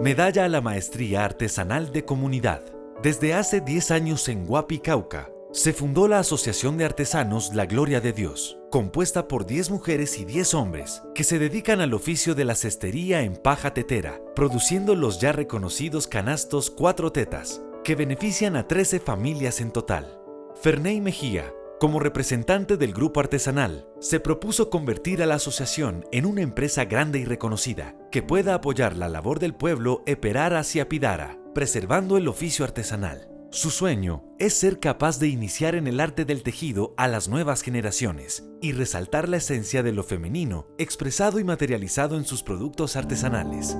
Medalla a la Maestría Artesanal de Comunidad. Desde hace 10 años en Huapi, Cauca, se fundó la Asociación de Artesanos La Gloria de Dios, compuesta por 10 mujeres y 10 hombres que se dedican al oficio de la cestería en paja tetera, produciendo los ya reconocidos canastos Cuatro Tetas, que benefician a 13 familias en total. Ferney Mejía, como representante del grupo artesanal, se propuso convertir a la asociación en una empresa grande y reconocida que pueda apoyar la labor del pueblo Eperar hacia Pidara, preservando el oficio artesanal. Su sueño es ser capaz de iniciar en el arte del tejido a las nuevas generaciones y resaltar la esencia de lo femenino expresado y materializado en sus productos artesanales.